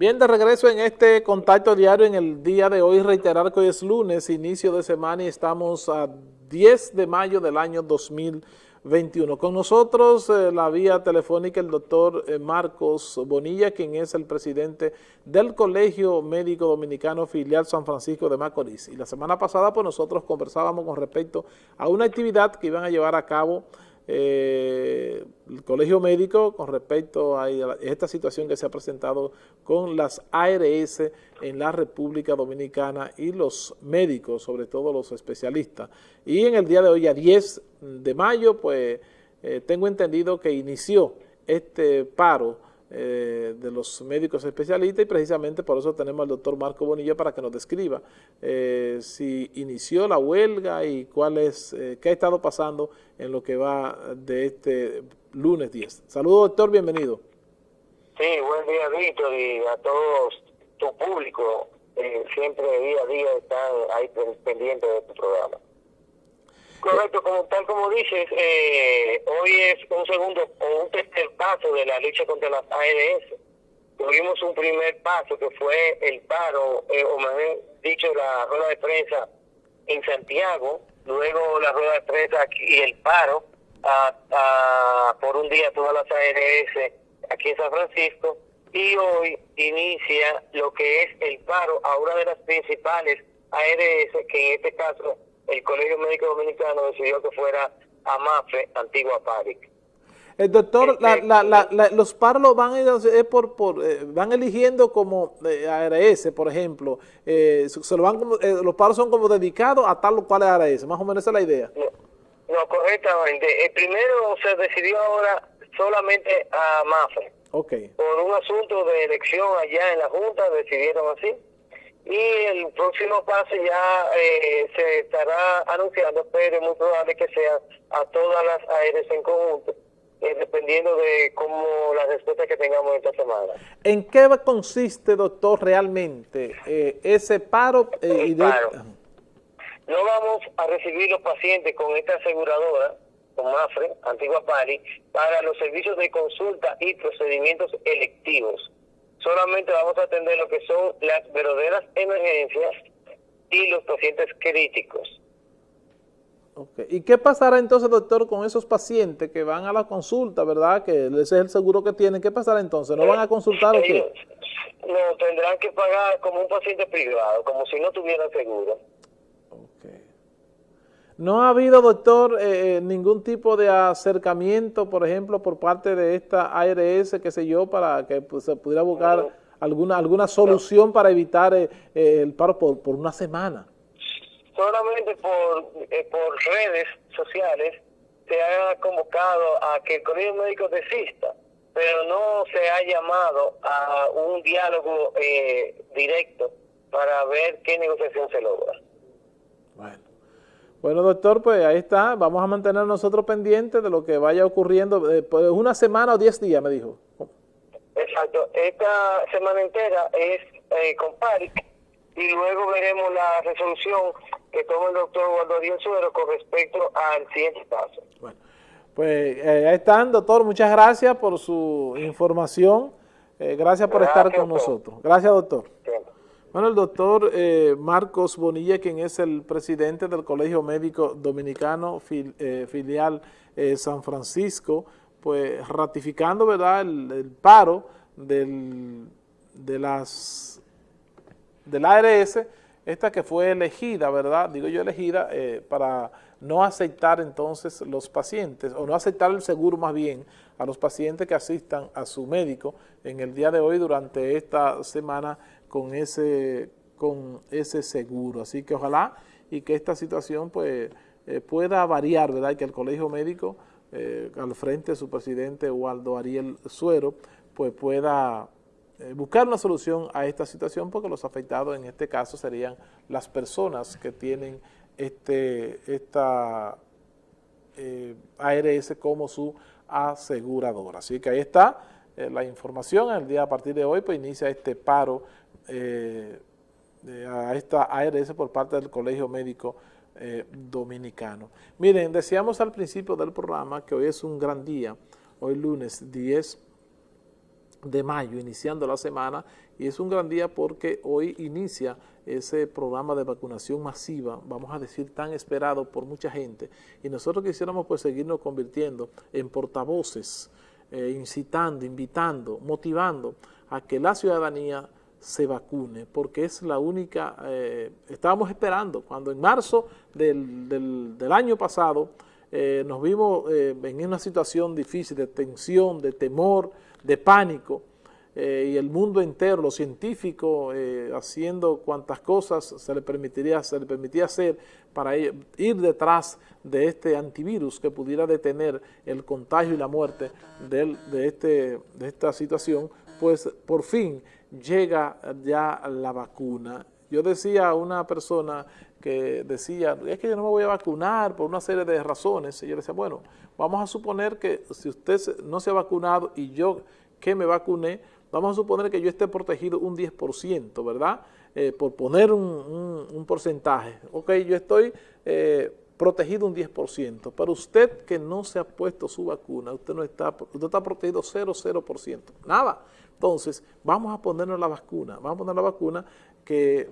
Bien, de regreso en este contacto diario en el día de hoy, reiterar que hoy es lunes, inicio de semana y estamos a 10 de mayo del año 2021. Con nosotros eh, la vía telefónica el doctor eh, Marcos Bonilla, quien es el presidente del Colegio Médico Dominicano Filial San Francisco de Macorís. Y la semana pasada pues nosotros conversábamos con respecto a una actividad que iban a llevar a cabo eh, el Colegio Médico con respecto a esta situación que se ha presentado con las ARS en la República Dominicana y los médicos, sobre todo los especialistas. Y en el día de hoy, a 10 de mayo, pues eh, tengo entendido que inició este paro eh, de los médicos especialistas y precisamente por eso tenemos al doctor Marco Bonilla para que nos describa eh, si inició la huelga y cuál es, eh, qué ha estado pasando en lo que va de este lunes 10. Saludos doctor, bienvenido. Sí, buen día Víctor y a todos tu público, siempre día a día están ahí pendientes de tu programa. Correcto, como tal como dices, eh, hoy es un segundo o un tercer paso de la lucha contra las ARS. Tuvimos un primer paso que fue el paro, eh, o mejor dicho, la rueda de prensa en Santiago, luego la rueda de prensa y el paro por un día todas las ARS aquí en San Francisco, y hoy inicia lo que es el paro a una de las principales ARS, que en este caso el Colegio Médico Dominicano decidió que fuera AMAFE, antigua PARIC. El eh, doctor, este, los paros van, por, por, eh, van eligiendo como eh, ARS, por ejemplo, se lo van los paros son como dedicados a tal o cual ARS, más o menos esa es la idea. No, correctamente. El primero se decidió ahora solamente a MAFE. Okay. Por un asunto de elección allá en la Junta decidieron así y el próximo paso ya eh, se estará anunciando, pero es muy probable que sea a todas las ARS en conjunto, eh, dependiendo de cómo la respuesta que tengamos esta semana. ¿En qué consiste, doctor, realmente eh, ese paro? y No vamos a recibir los pacientes con esta aseguradora, con MAFRE, antigua PARI, para los servicios de consulta y procedimientos electivos solamente vamos a atender lo que son las verdaderas emergencias y los pacientes críticos. Okay. ¿Y qué pasará entonces, doctor, con esos pacientes que van a la consulta, verdad? Que ese es el seguro que tienen. ¿Qué pasará entonces? ¿No van a consultar o qué? No, tendrán que pagar como un paciente privado, como si no tuvieran seguro. ¿No ha habido, doctor, eh, eh, ningún tipo de acercamiento, por ejemplo, por parte de esta ARS, qué sé yo, para que pues, se pudiera buscar alguna alguna solución para evitar eh, el paro por, por una semana? Solamente por, por redes sociales se ha convocado a que el Colegio Médico desista, pero no se ha llamado a un diálogo directo para ver qué negociación se logra. Bueno. Bueno, doctor, pues ahí está. Vamos a mantener nosotros pendientes de lo que vaya ocurriendo. Eh, pues una semana o diez días, me dijo. Exacto. Esta semana entera es eh, con PARIC y luego veremos la resolución que toma el doctor Waldo Suero con respecto al siguiente paso. Bueno, pues eh, ahí están, doctor. Muchas gracias por su información. gracias por estar con nosotros. Gracias, doctor. Bueno, el doctor eh, Marcos Bonilla, quien es el presidente del Colegio Médico Dominicano eh, filial eh, San Francisco, pues ratificando verdad el, paro del, de las del ARS, esta que fue elegida, ¿verdad? Digo yo elegida para no aceptar entonces los pacientes, o no aceptar el seguro más bien a los pacientes que asistan a su médico en el día de hoy durante esta semana con ese, con ese seguro. Así que ojalá y que esta situación pues eh, pueda variar, ¿verdad? Y que el Colegio Médico, eh, al frente de su presidente Waldo Ariel Suero, pues pueda eh, buscar una solución a esta situación porque los afectados en este caso serían las personas que tienen este esta ARS como su aseguradora. Así que ahí está la información. El día a partir de hoy pues inicia este paro eh, a esta ARS por parte del Colegio Médico eh, Dominicano. Miren, decíamos al principio del programa que hoy es un gran día, hoy lunes 10 de mayo, iniciando la semana, y es un gran día porque hoy inicia ese programa de vacunación masiva, vamos a decir tan esperado por mucha gente, y nosotros quisiéramos pues seguirnos convirtiendo en portavoces, eh, incitando, invitando, motivando a que la ciudadanía se vacune, porque es la única, eh, estábamos esperando, cuando en marzo del, del, año pasado eh, nos vimos eh, en una situación difícil de tensión, de temor, de pánico, y el mundo entero, los científicos haciendo cuantas cosas se le permitiría, se le permitía hacer para ir detrás de este antivirus que pudiera detener el contagio y la muerte de, de, este, de esta situación, pues por fin llega ya la vacuna. Yo decía a una persona que decía, es que yo no me voy a vacunar por una serie de razones. Y yo le decía, bueno, vamos a suponer que si usted no se ha vacunado y yo que me vacuné, vamos a suponer que yo esté protegido un 10%, ¿verdad? Eh, por poner un, porcentaje. Ok, yo estoy eh, protegido un 10%, pero usted que no se ha puesto su vacuna, usted no está, usted está protegido 0,0%, nada. Entonces, vamos a ponernos la vacuna, vamos a poner la vacuna que,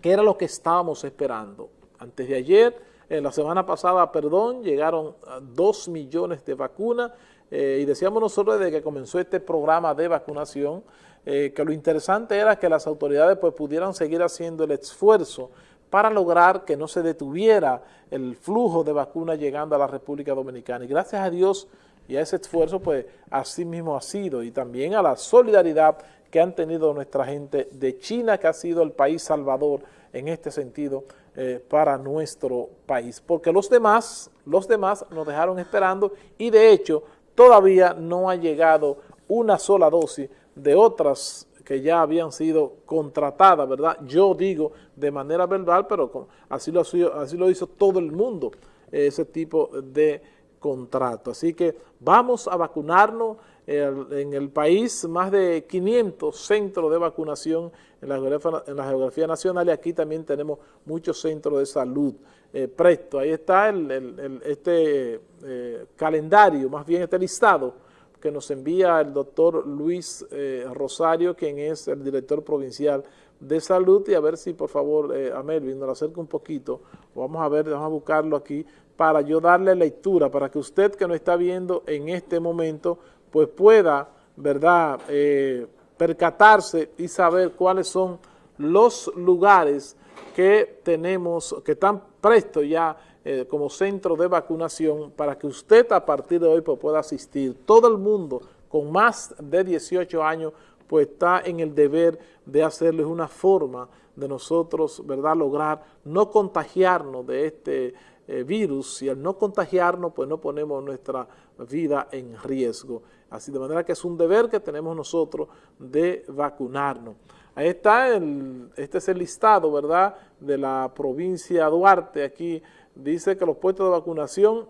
que era lo que estábamos esperando. Antes de ayer, en la semana pasada, perdón, llegaron 2 millones de vacunas eh, y decíamos nosotros desde que comenzó este programa de vacunación eh, que lo interesante era que las autoridades pues, pudieran seguir haciendo el esfuerzo para lograr que no se detuviera el flujo de vacunas llegando a la República Dominicana. Y gracias a Dios y a ese esfuerzo, pues así mismo ha sido, y también a la solidaridad que han tenido nuestra gente de China, que ha sido el país salvador en este sentido eh, para nuestro país. Porque los demás, los demás nos dejaron esperando y de hecho todavía no ha llegado una sola dosis de otras que ya habían sido contratadas, ¿verdad? Yo digo de manera verbal, pero así lo, así lo hizo todo el mundo, ese tipo de contrato. Así que vamos a vacunarnos en el país, más de 500 centros de vacunación en la geografía, en nacional y aquí también tenemos muchos centros de salud. Eh, presto, ahí está el, este eh, calendario, más bien este listado que nos envía el doctor Luis eh, Rosario, quien es el director provincial de salud, y a ver si por favor a Melvin nos lo acerca un poquito, vamos a ver, vamos a buscarlo aquí, para yo darle lectura, para que usted que nos está viendo en este momento, pues pueda, ¿verdad?, eh, percatarse y saber cuáles son los lugares que tenemos, que están prestos ya eh, como centro de vacunación para que usted a partir de hoy pues, pueda asistir. Todo el mundo con más de 18 años pues está en el deber de hacerles una forma de nosotros, ¿verdad?, lograr no contagiarnos de este eh, virus y al no contagiarnos pues no ponemos nuestra vida en riesgo. Así de manera que es un deber que tenemos nosotros de vacunarnos. Ahí está, el, este es el listado, ¿verdad?, de la provincia Duarte, aquí dice que los puestos de vacunación,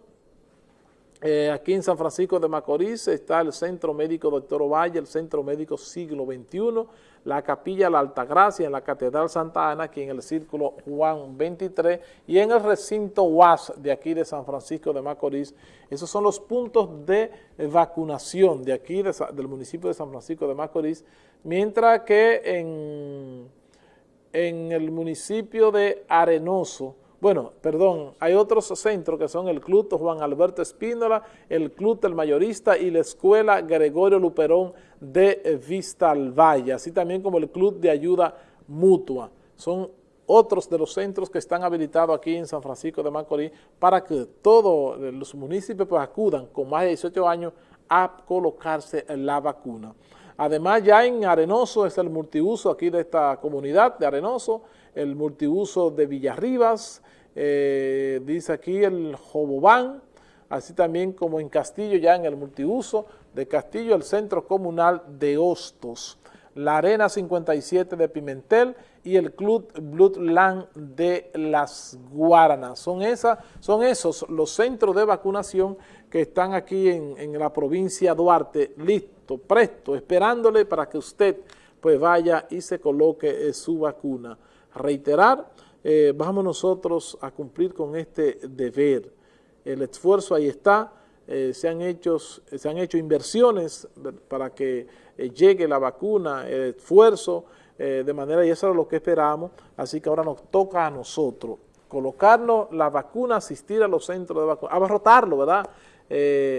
eh, aquí en San Francisco de Macorís está el Centro Médico Doctor Ovalle, el Centro Médico Siglo XXI, la Capilla La Altagracia en la Catedral Santa Ana, aquí en el Círculo Juan 23, y en el recinto UAS de aquí de San Francisco de Macorís. Esos son los puntos de vacunación de aquí, del municipio de San Francisco de Macorís, mientras que en, en el municipio de Arenoso, bueno, perdón, hay otros centros que son el Club Juan Alberto Espínola, el Club del Mayorista y la Escuela Gregorio Luperón de Vista al Valle, así también como el Club de Ayuda Mutua. Son otros de los centros que están habilitados aquí en San Francisco de Macorís para que todos los municipios pues, acudan con más de 18 años a colocarse la vacuna. Además, ya en Arenoso es el multiuso aquí de esta comunidad de Arenoso, el multiuso de Villarribas, eh, dice aquí el Jobobán, así también como en Castillo, ya en el multiuso de Castillo, el Centro Comunal de Hostos, la Arena 57 de Pimentel y el Club Bloodland de Las Guaranas. Son, esas, son esos los centros de vacunación que están aquí en, en la provincia de Duarte, listo, presto, esperándole para que usted pues vaya y se coloque su vacuna. Reiterar, eh, vamos nosotros a cumplir con este deber. El esfuerzo ahí está, eh, se, han hecho, se han hecho inversiones para que eh, llegue la vacuna, el esfuerzo, eh, de manera, y eso es lo que esperamos, así que ahora nos toca a nosotros colocarnos la vacuna, asistir a los centros de vacunación, abarrotarlo, ¿verdad?,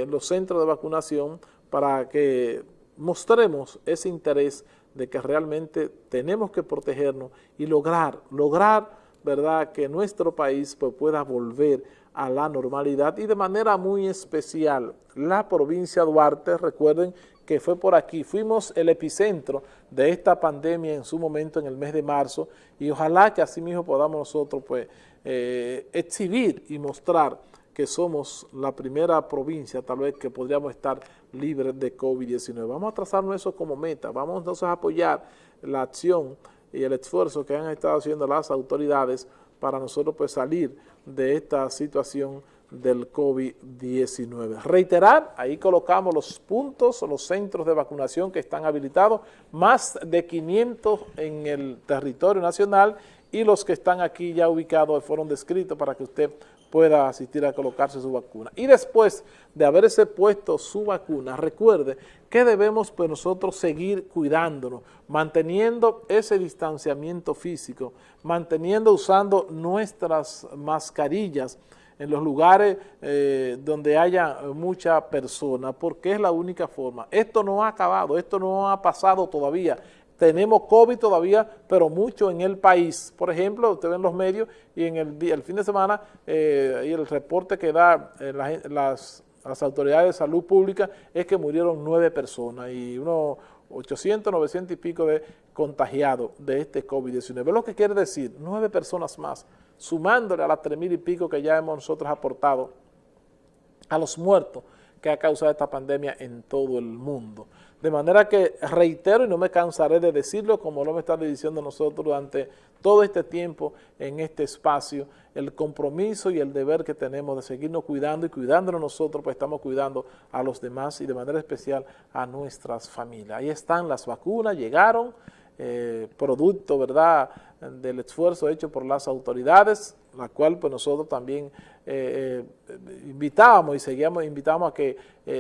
los centros de vacunación para que mostremos ese interés de que realmente tenemos que protegernos y lograr, lograr, ¿verdad?, que nuestro país pues, pueda volver a la normalidad y de manera muy especial la provincia de Duarte, recuerden que fue por aquí, fuimos el epicentro de esta pandemia en su momento en el mes de marzo y ojalá que así mismo podamos nosotros pues eh, exhibir y mostrar que somos la primera provincia tal vez que podríamos estar libres de COVID-19. Vamos a trazarnos eso como meta, vamos a apoyar la acción y el esfuerzo que han estado haciendo las autoridades para nosotros pues salir de esta situación del COVID-19. Reiterar, ahí colocamos los puntos, los centros de vacunación que están habilitados, más de 500 en el territorio nacional y los que están aquí ya ubicados fueron descritos para que usted pueda asistir a colocarse su vacuna. Y después de haberse puesto su vacuna, recuerde que debemos pues nosotros seguir cuidándonos, manteniendo ese distanciamiento físico, manteniendo, usando nuestras mascarillas en los lugares eh, donde haya mucha persona, porque es la única forma. Esto no ha acabado, esto no ha pasado todavía, tenemos COVID todavía, pero mucho en el país. Por ejemplo, usted ve en los medios y en el, el fin de semana eh, y el reporte que da eh, las, autoridades de salud pública es que murieron nueve personas y unos 800, 900 y pico de contagiados de este COVID-19. Lo que quiere decir, nueve personas más, sumándole a las tres mil y pico que ya hemos nosotros aportado a los muertos que ha causado esta pandemia en todo el mundo. De manera que reitero y no me cansaré de decirlo, como lo hemos estado diciendo nosotros durante todo este tiempo en este espacio, el compromiso y el deber que tenemos de seguirnos cuidando y cuidándonos nosotros, pues estamos cuidando a los demás y de manera especial a nuestras familias. Ahí están las vacunas, llegaron, eh, producto, ¿verdad?, del esfuerzo hecho por las autoridades, la cual pues nosotros también eh, eh, invitábamos y seguíamos, invitamos a que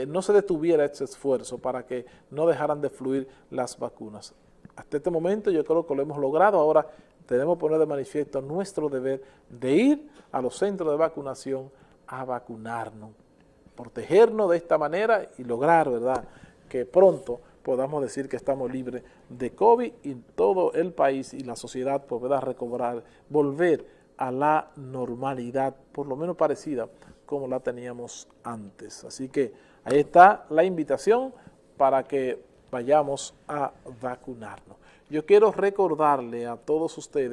no se detuviera ese esfuerzo para que no dejaran de fluir las vacunas. Hasta este momento yo creo que lo hemos logrado, ahora tenemos que poner de manifiesto nuestro deber de ir a los centros de vacunación a vacunarnos, protegernos de esta manera y lograr, ¿verdad?, que pronto podamos decir que estamos libres de COVID y todo el país y la sociedad pueda recobrar, volver a la normalidad, por lo menos parecida como la teníamos antes. Así que ahí está la invitación para que vayamos a vacunarnos. Yo quiero recordarle a todos ustedes